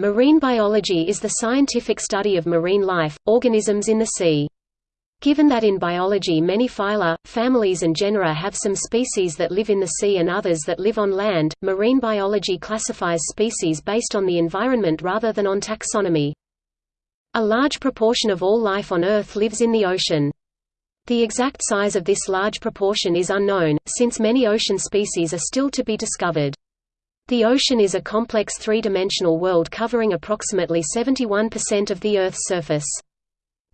Marine biology is the scientific study of marine life, organisms in the sea. Given that in biology many phyla, families and genera have some species that live in the sea and others that live on land, marine biology classifies species based on the environment rather than on taxonomy. A large proportion of all life on Earth lives in the ocean. The exact size of this large proportion is unknown, since many ocean species are still to be discovered. The ocean is a complex three-dimensional world covering approximately 71% of the Earth's surface.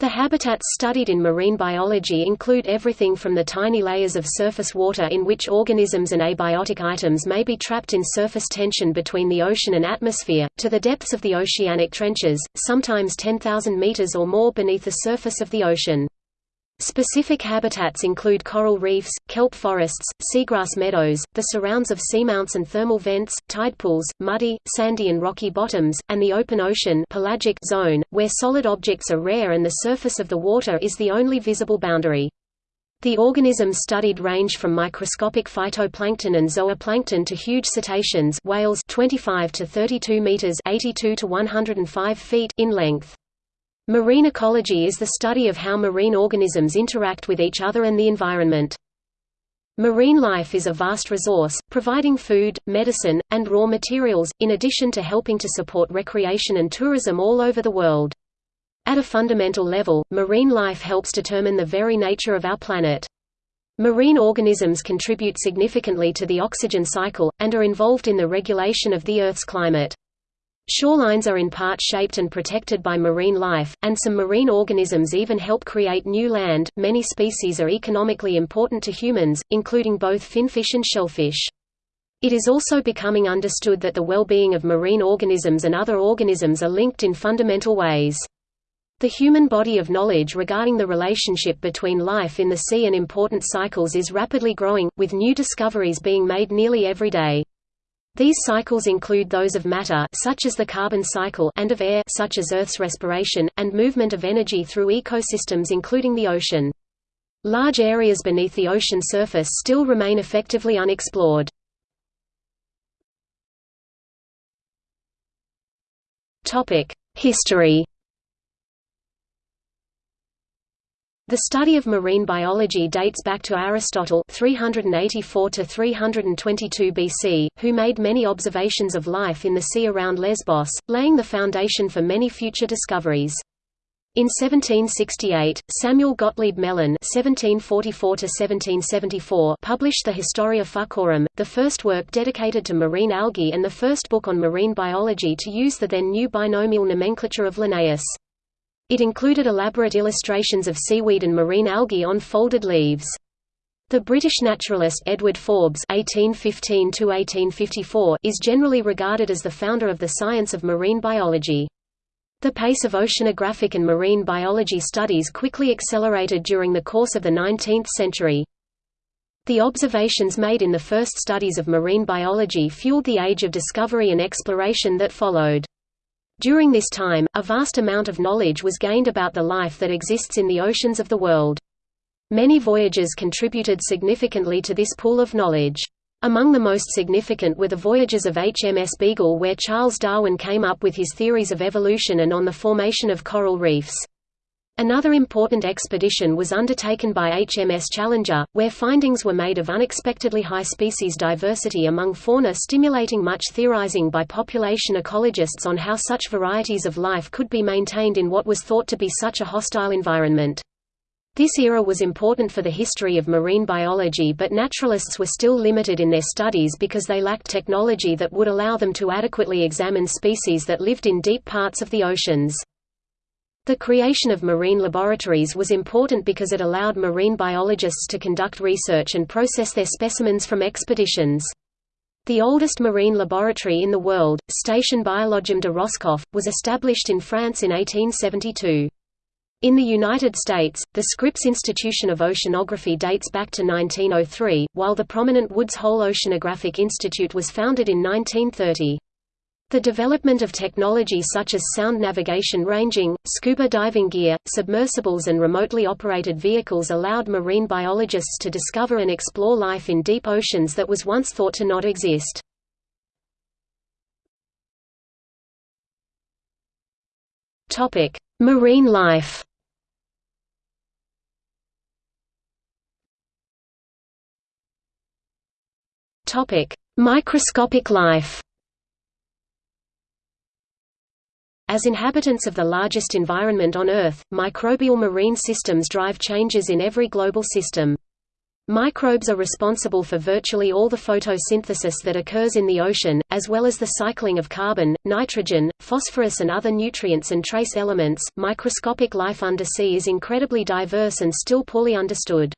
The habitats studied in marine biology include everything from the tiny layers of surface water in which organisms and abiotic items may be trapped in surface tension between the ocean and atmosphere, to the depths of the oceanic trenches, sometimes 10,000 meters or more beneath the surface of the ocean. Specific habitats include coral reefs, kelp forests, seagrass meadows, the surrounds of seamounts and thermal vents, tide pools, muddy, sandy and rocky bottoms, and the open ocean pelagic zone, where solid objects are rare and the surface of the water is the only visible boundary. The organisms studied range from microscopic phytoplankton and zooplankton to huge cetaceans whales 25 to 32 meters 82 to 105 feet in length. Marine ecology is the study of how marine organisms interact with each other and the environment. Marine life is a vast resource, providing food, medicine, and raw materials, in addition to helping to support recreation and tourism all over the world. At a fundamental level, marine life helps determine the very nature of our planet. Marine organisms contribute significantly to the oxygen cycle, and are involved in the regulation of the Earth's climate. Shorelines are in part shaped and protected by marine life, and some marine organisms even help create new land. Many species are economically important to humans, including both finfish and shellfish. It is also becoming understood that the well-being of marine organisms and other organisms are linked in fundamental ways. The human body of knowledge regarding the relationship between life in the sea and important cycles is rapidly growing, with new discoveries being made nearly every day. These cycles include those of matter such as the carbon cycle and of air such as Earth's respiration, and movement of energy through ecosystems including the ocean. Large areas beneath the ocean surface still remain effectively unexplored. History The study of marine biology dates back to Aristotle 384 to 322 BC, who made many observations of life in the sea around Lesbos, laying the foundation for many future discoveries. In 1768, Samuel Gottlieb Gmelin (1744–1774) published the Historia Fucorum, the first work dedicated to marine algae and the first book on marine biology to use the then new binomial nomenclature of Linnaeus. It included elaborate illustrations of seaweed and marine algae on folded leaves. The British naturalist Edward Forbes (1815–1854) is generally regarded as the founder of the science of marine biology. The pace of oceanographic and marine biology studies quickly accelerated during the course of the 19th century. The observations made in the first studies of marine biology fueled the age of discovery and exploration that followed. During this time, a vast amount of knowledge was gained about the life that exists in the oceans of the world. Many voyages contributed significantly to this pool of knowledge. Among the most significant were the voyages of HMS Beagle where Charles Darwin came up with his theories of evolution and on the formation of coral reefs. Another important expedition was undertaken by HMS Challenger, where findings were made of unexpectedly high species diversity among fauna stimulating much theorizing by population ecologists on how such varieties of life could be maintained in what was thought to be such a hostile environment. This era was important for the history of marine biology but naturalists were still limited in their studies because they lacked technology that would allow them to adequately examine species that lived in deep parts of the oceans. The creation of marine laboratories was important because it allowed marine biologists to conduct research and process their specimens from expeditions. The oldest marine laboratory in the world, Station Biologique de Roscoff, was established in France in 1872. In the United States, the Scripps Institution of Oceanography dates back to 1903, while the prominent Woods Hole Oceanographic Institute was founded in 1930. The development of technology such as sound navigation ranging, scuba diving gear, submersibles and remotely operated vehicles allowed marine biologists to discover and explore life in deep oceans that was once thought to not exist. Marine life. Microscopic life. As inhabitants of the largest environment on Earth, microbial marine systems drive changes in every global system. Microbes are responsible for virtually all the photosynthesis that occurs in the ocean, as well as the cycling of carbon, nitrogen, phosphorus and other nutrients and trace elements. Microscopic life undersea is incredibly diverse and still poorly understood.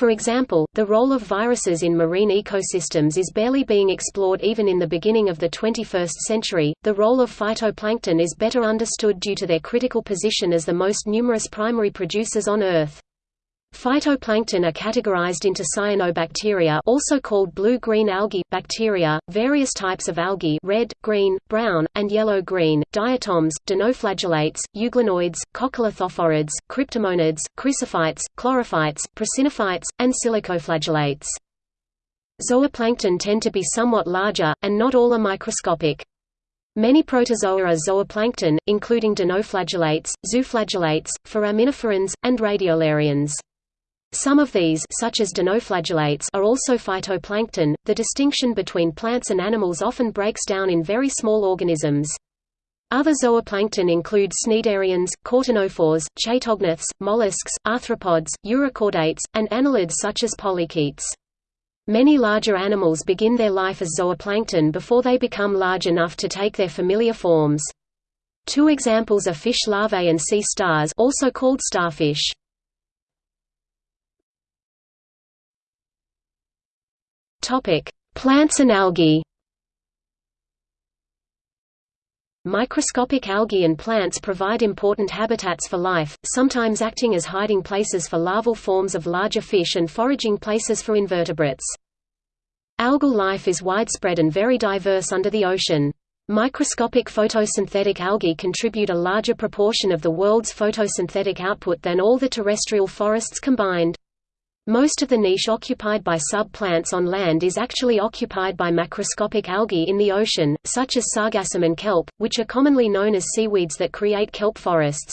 For example, the role of viruses in marine ecosystems is barely being explored even in the beginning of the 21st century. The role of phytoplankton is better understood due to their critical position as the most numerous primary producers on Earth. Phytoplankton are categorized into cyanobacteria also called blue-green algae, bacteria, various types of algae red, green, brown, and yellow-green, diatoms, dinoflagellates, euglenoids, coccolithophorids, cryptomonids, chrysophytes, chlorophytes, prasinophytes, and silicoflagellates. Zooplankton tend to be somewhat larger, and not all are microscopic. Many protozoa are zooplankton, including dinoflagellates, zooflagellates, foraminiferans, and radiolarians. Some of these such as dinoflagellates are also phytoplankton. The distinction between plants and animals often breaks down in very small organisms. Other zooplankton include cnidarians, ctenophores, chaetognaths, mollusks, arthropods, urochordates, and annelids such as polychaetes. Many larger animals begin their life as zooplankton before they become large enough to take their familiar forms. Two examples are fish larvae and sea stars also called starfish. Topic: Plants and algae. Microscopic algae and plants provide important habitats for life, sometimes acting as hiding places for larval forms of larger fish and foraging places for invertebrates. Algal life is widespread and very diverse under the ocean. Microscopic photosynthetic algae contribute a larger proportion of the world's photosynthetic output than all the terrestrial forests combined. Most of the niche occupied by sub-plants on land is actually occupied by macroscopic algae in the ocean, such as sargassum and kelp, which are commonly known as seaweeds that create kelp forests.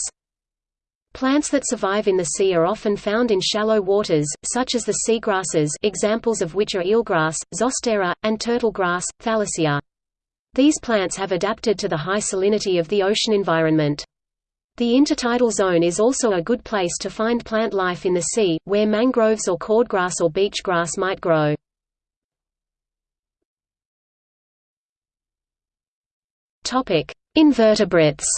Plants that survive in the sea are often found in shallow waters, such as the seagrasses examples of which are eelgrass, zostera, and turtlegrass, thalassia. These plants have adapted to the high salinity of the ocean environment. The intertidal zone is also a good place to find plant life in the sea, where mangroves or cordgrass or beach grass might grow. Invertebrates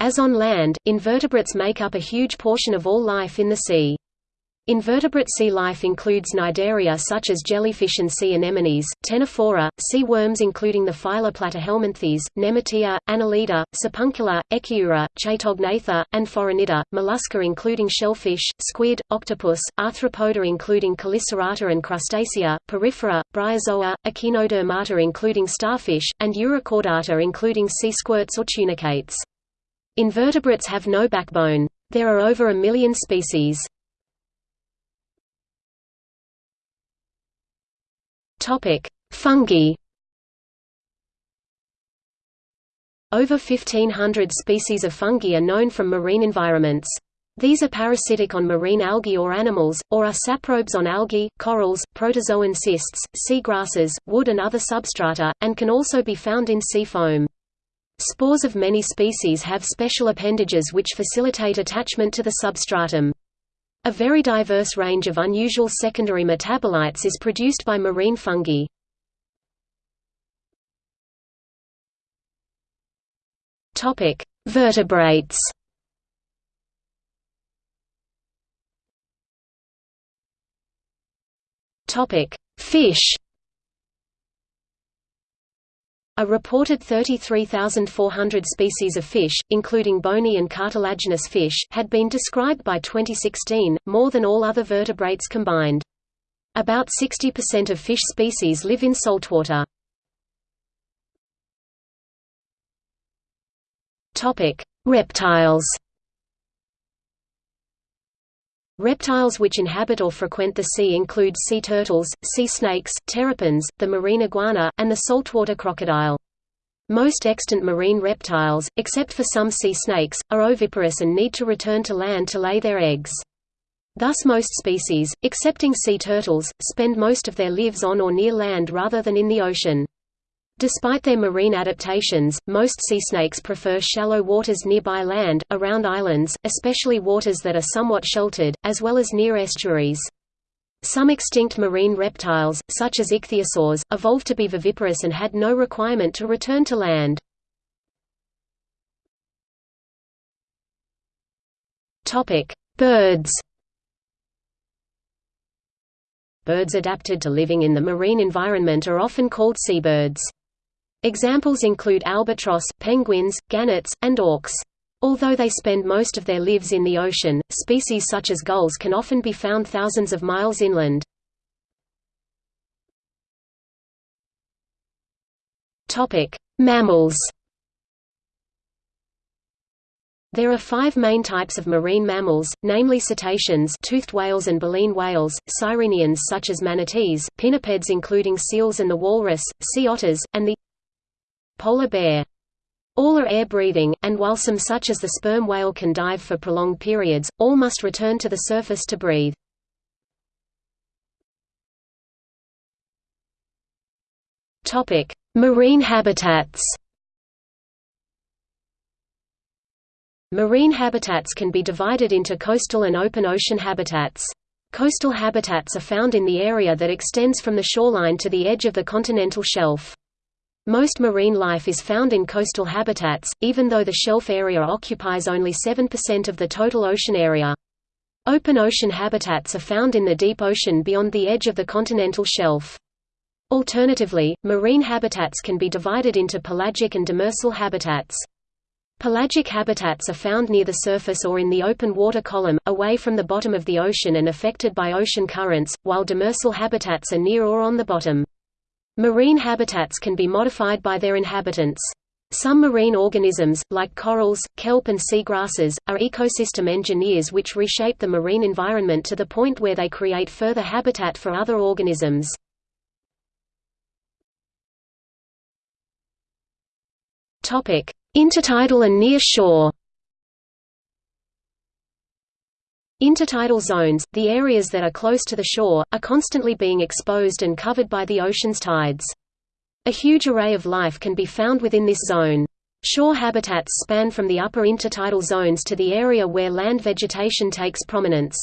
As on land, invertebrates make up a huge portion of all life in the sea. Invertebrate sea life includes cnidaria such as jellyfish and sea anemones, ctenophora, sea worms including the phyla Platyhelminthes, Nemertea, Annelida, Sipuncula, Echiura, Chaetognatha, and Phoronida, mollusca including shellfish, squid, octopus, arthropoda including Chelicerata and Crustacea, porifera, bryozoa, Echinodermata including starfish, and Urochordata including sea squirts or tunicates. Invertebrates have no backbone. There are over a million species. Topic: Fungi. Over 1500 species of fungi are known from marine environments. These are parasitic on marine algae or animals, or are saprobes on algae, corals, protozoan cysts, sea grasses, wood and other substrata, and can also be found in sea foam. Spores of many species have special appendages which facilitate attachment to the substratum. A very diverse range of unusual secondary metabolites is produced by marine fungi. Topic: Vertebrates. Topic: Fish. A reported 33,400 species of fish, including bony and cartilaginous fish, had been described by 2016, more than all other vertebrates combined. About 60% of fish species live in saltwater. Reptiles. Reptiles which inhabit or frequent the sea include sea turtles, sea snakes, terrapins, the marine iguana, and the saltwater crocodile. Most extant marine reptiles, except for some sea snakes, are oviparous and need to return to land to lay their eggs. Thus most species, excepting sea turtles, spend most of their lives on or near land rather than in the ocean. Despite their marine adaptations, most sea snakes prefer shallow waters nearby land, around islands, especially waters that are somewhat sheltered, as well as near estuaries. Some extinct marine reptiles, such as ichthyosaurs, evolved to be viviparous and had no requirement to return to land. Birds Birds adapted to living in the marine environment are often called seabirds. Examples include albatross, penguins, gannets, and auks. Although they spend most of their lives in the ocean, species such as gulls can often be found thousands of miles inland. Mammals There are five main types of marine mammals, namely cetaceans toothed whales and baleen whales, sirenians such as manatees, pinnipeds including seals and the walrus, sea otters, and the polar bear. All are air-breathing, and while some such as the sperm whale can dive for prolonged periods, all must return to the surface to breathe. Marine habitats Marine habitats can be divided into coastal and open ocean habitats. Coastal habitats are found in the area that extends from the shoreline to the edge of the continental shelf. Most marine life is found in coastal habitats, even though the shelf area occupies only 7% of the total ocean area. Open ocean habitats are found in the deep ocean beyond the edge of the continental shelf. Alternatively, marine habitats can be divided into pelagic and demersal habitats. Pelagic habitats are found near the surface or in the open water column, away from the bottom of the ocean and affected by ocean currents, while demersal habitats are near or on the bottom. Marine habitats can be modified by their inhabitants. Some marine organisms, like corals, kelp and seagrasses, are ecosystem engineers which reshape the marine environment to the point where they create further habitat for other organisms. Intertidal and near shore Intertidal zones, the areas that are close to the shore, are constantly being exposed and covered by the ocean's tides. A huge array of life can be found within this zone. Shore habitats span from the upper intertidal zones to the area where land vegetation takes prominence.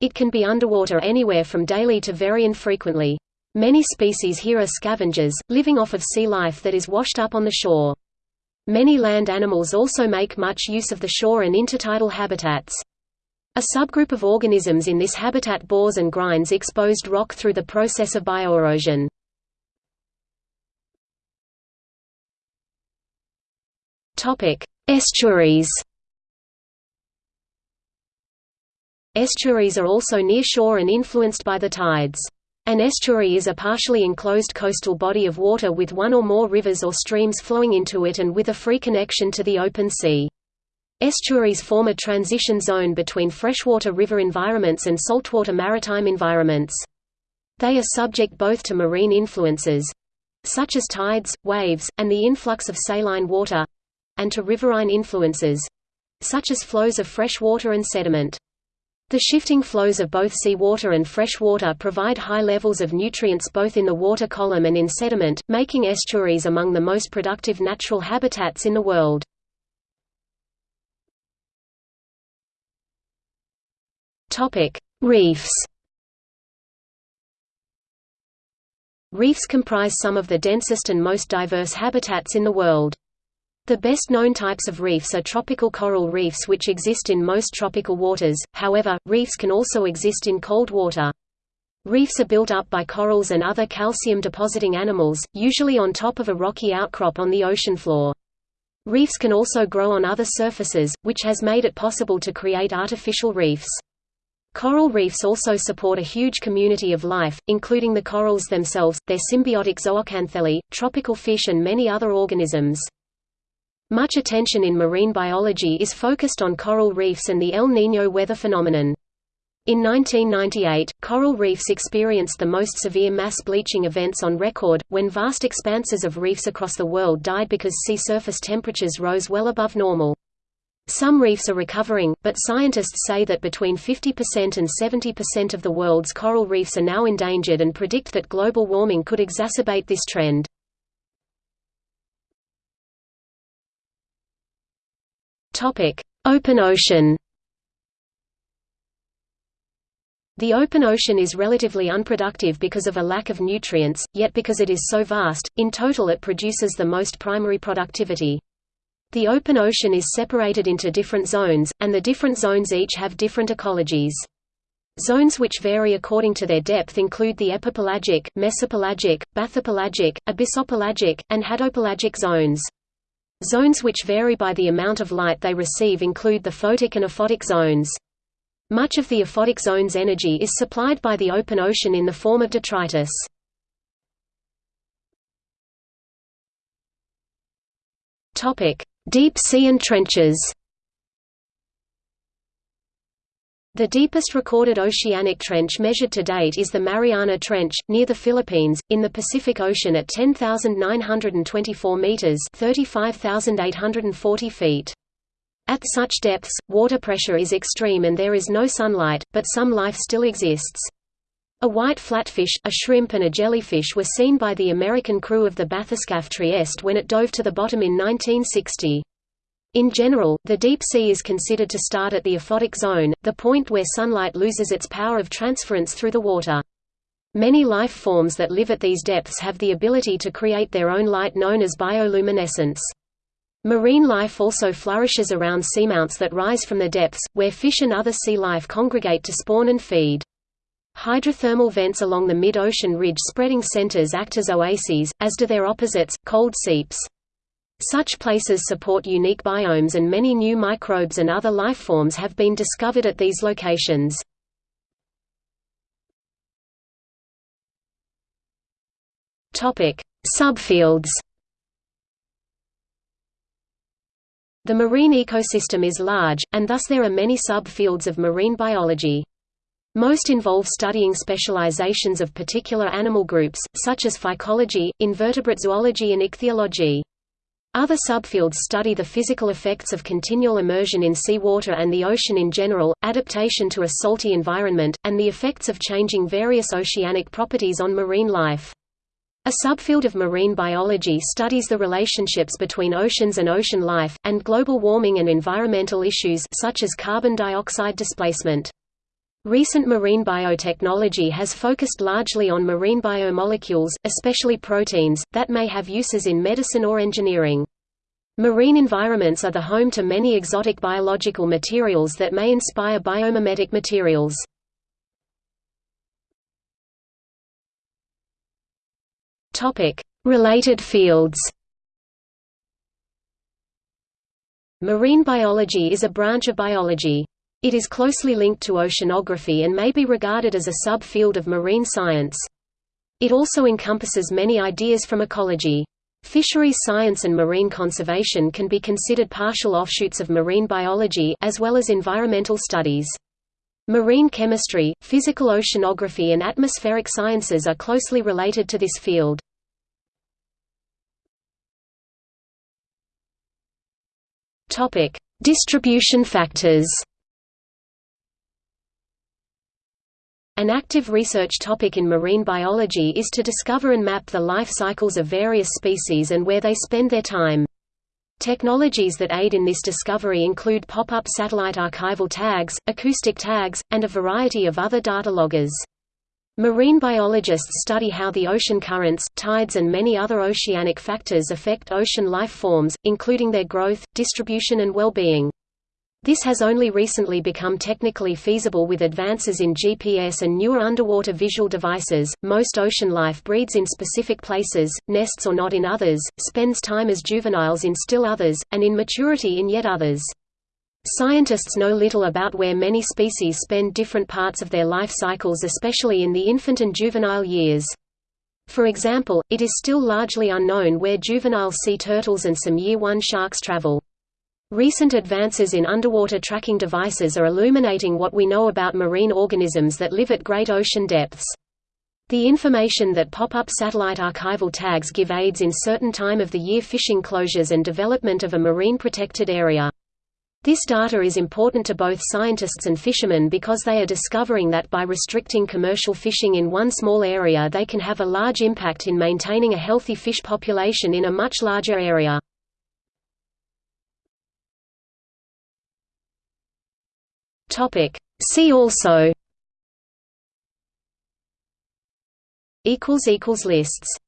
It can be underwater anywhere from daily to very infrequently. Many species here are scavengers, living off of sea life that is washed up on the shore. Many land animals also make much use of the shore and intertidal habitats. A subgroup of organisms in this habitat bores and grinds exposed rock through the process of bioerosion. Estuaries Estuaries are also near shore and influenced by the tides. An estuary is a partially enclosed coastal body of water with one or more rivers or streams flowing into it and with a free connection to the open sea. Estuaries form a transition zone between freshwater river environments and saltwater maritime environments. They are subject both to marine influences—such as tides, waves, and the influx of saline water—and to riverine influences—such as flows of fresh water and sediment. The shifting flows of both seawater and fresh water provide high levels of nutrients both in the water column and in sediment, making estuaries among the most productive natural habitats in the world. Topic: Reefs. Reefs comprise some of the densest and most diverse habitats in the world. The best known types of reefs are tropical coral reefs which exist in most tropical waters, however, reefs can also exist in cold water. Reefs are built up by corals and other calcium-depositing animals, usually on top of a rocky outcrop on the ocean floor. Reefs can also grow on other surfaces, which has made it possible to create artificial reefs. Coral reefs also support a huge community of life, including the corals themselves, their symbiotic zooxanthellae, tropical fish and many other organisms. Much attention in marine biology is focused on coral reefs and the El Niño weather phenomenon. In 1998, coral reefs experienced the most severe mass bleaching events on record, when vast expanses of reefs across the world died because sea surface temperatures rose well above normal. Some reefs are recovering, but scientists say that between 50% and 70% of the world's coral reefs are now endangered and predict that global warming could exacerbate this trend. Open ocean The open ocean is relatively unproductive because of a lack of nutrients, yet because it is so vast, in total it produces the most primary productivity. The open ocean is separated into different zones, and the different zones each have different ecologies. Zones which vary according to their depth include the epipelagic, mesopelagic, bathypelagic, abyssopelagic, and hadopelagic zones. Zones which vary by the amount of light they receive include the photic and aphotic zones. Much of the aphotic zone's energy is supplied by the open ocean in the form of detritus. Deep sea and trenches The deepest recorded oceanic trench measured to date is the Mariana Trench, near the Philippines, in the Pacific Ocean at 10,924 meters (35,840 feet). At such depths, water pressure is extreme and there is no sunlight, but some life still exists. A white flatfish, a shrimp and a jellyfish were seen by the American crew of the bathyscaphe Trieste when it dove to the bottom in 1960. In general, the deep sea is considered to start at the aphotic zone, the point where sunlight loses its power of transference through the water. Many life forms that live at these depths have the ability to create their own light known as bioluminescence. Marine life also flourishes around seamounts that rise from the depths, where fish and other sea life congregate to spawn and feed. Hydrothermal vents along the mid-ocean ridge spreading centers act as oases, as do their opposites, cold seeps. Such places support unique biomes and many new microbes and other life forms have been discovered at these locations. Subfields The marine ecosystem is large, and thus there are many sub-fields of marine biology. Most involve studying specializations of particular animal groups, such as phycology, invertebrate zoology and ichthyology. Other subfields study the physical effects of continual immersion in seawater and the ocean in general, adaptation to a salty environment, and the effects of changing various oceanic properties on marine life. A subfield of marine biology studies the relationships between oceans and ocean life, and global warming and environmental issues such as carbon dioxide displacement. Recent marine biotechnology has focused largely on marine biomolecules, especially proteins, that may have uses in medicine or engineering. Marine environments are the home to many exotic biological materials that may inspire biomimetic materials. Related fields. Marine biology is a branch of biology. It is closely linked to oceanography and may be regarded as a sub-field of marine science. It also encompasses many ideas from ecology. Fisheries science and marine conservation can be considered partial offshoots of marine biology as well as environmental studies. Marine chemistry, physical oceanography and atmospheric sciences are closely related to this field. Distribution factors. An active research topic in marine biology is to discover and map the life cycles of various species and where they spend their time. Technologies that aid in this discovery include pop-up satellite archival tags, acoustic tags, and a variety of other data loggers. Marine biologists study how the ocean currents, tides and many other oceanic factors affect ocean life forms, including their growth, distribution and well-being. This has only recently become technically feasible with advances in GPS and newer underwater visual devices. Most ocean life breeds in specific places, nests or not in others, spends time as juveniles in still others, and in maturity in yet others. Scientists know little about where many species spend different parts of their life cycles especially in the infant and juvenile years. For example, it is still largely unknown where juvenile sea turtles and some year one sharks travel. Recent advances in underwater tracking devices are illuminating what we know about marine organisms that live at great ocean depths. The information that pop-up satellite archival tags give aids in certain time of the year fishing closures and development of a marine protected area. This data is important to both scientists and fishermen because they are discovering that by restricting commercial fishing in one small area they can have a large impact in maintaining a healthy fish population in a much larger area. See also. Equals equals Lists